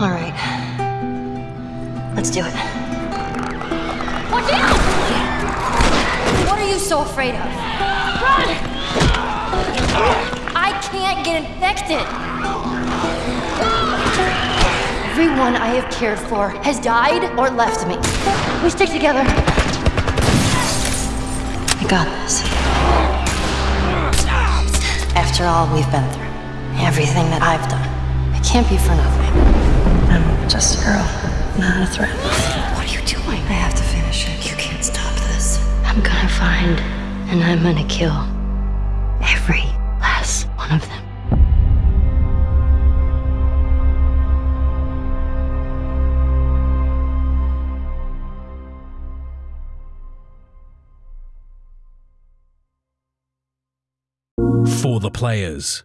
All right. Let's do it. Watch out! What are you so afraid of? Run! I can't get infected. Everyone I have cared for has died or left me. We stick together. I got this. After all we've been through, everything that I've done, it can't be for nothing. I'm just a girl, not a threat. What are you doing? I have to finish it. You can't stop this. I'm gonna find and I'm gonna kill every last one of them. For the players.